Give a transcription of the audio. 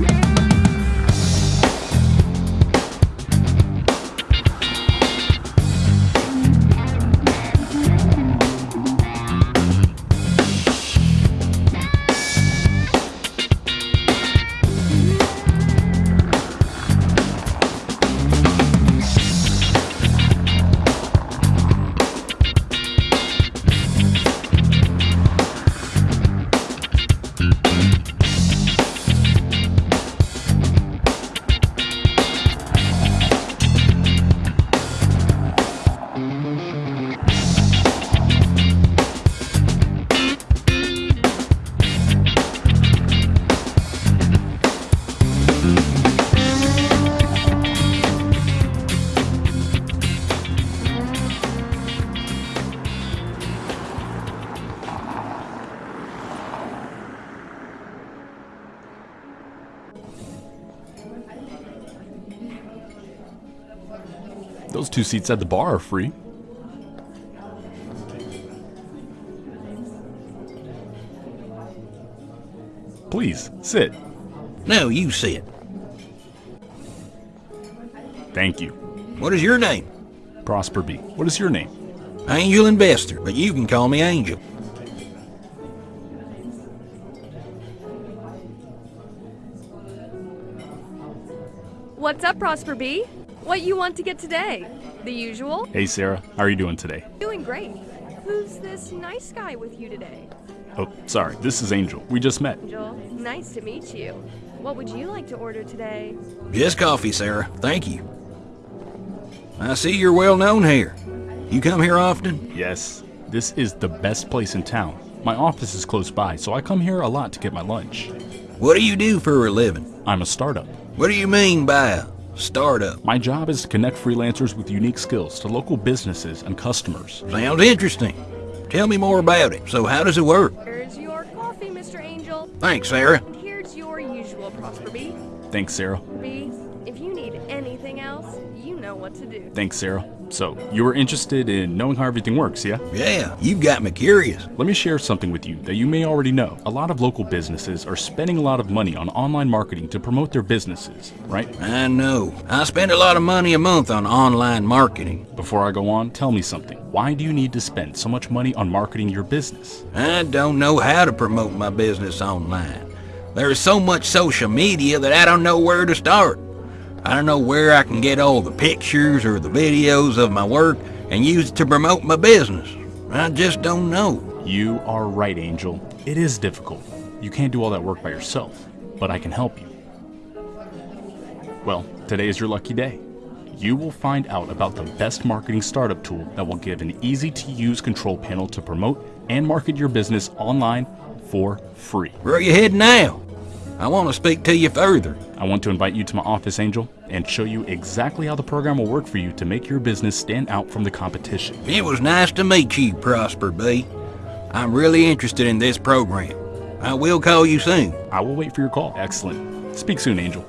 Yeah. Those two seats at the bar are free. Please, sit. No, you sit. Thank you. What is your name? Prosper B. What is your name? Angel Investor, but you can call me Angel. What's up, Prosper B? What you want to get today? The usual? Hey, Sarah. How are you doing today? Doing great. Who's this nice guy with you today? Oh, sorry. This is Angel. We just met. Angel, nice to meet you. What would you like to order today? Just coffee, Sarah. Thank you. I see you're well known here. You come here often? Yes, this is the best place in town. My office is close by, so I come here a lot to get my lunch. What do you do for a living? I'm a startup. What do you mean by a startup? My job is to connect freelancers with unique skills to local businesses and customers. Sounds interesting. Tell me more about it. So how does it work? Here's your coffee, Mr. Angel. Thanks, Sarah. And here's your usual, Prosper B. Thanks, Sarah. B, if you need anything else, you know what to do. Thanks, Sarah. So, you were interested in knowing how everything works, yeah? Yeah, you've got me curious. Let me share something with you that you may already know. A lot of local businesses are spending a lot of money on online marketing to promote their businesses, right? I know. I spend a lot of money a month on online marketing. Before I go on, tell me something. Why do you need to spend so much money on marketing your business? I don't know how to promote my business online. There is so much social media that I don't know where to start. I don't know where I can get all the pictures or the videos of my work and use it to promote my business. I just don't know. You are right, Angel. It is difficult. You can't do all that work by yourself, but I can help you. Well, today is your lucky day. You will find out about the best marketing startup tool that will give an easy to use control panel to promote and market your business online for free. Where are you heading now? I want to speak to you further. I want to invite you to my office, Angel, and show you exactly how the program will work for you to make your business stand out from the competition. It was nice to meet you, Prosper B. I'm really interested in this program. I will call you soon. I will wait for your call. Excellent. Speak soon, Angel.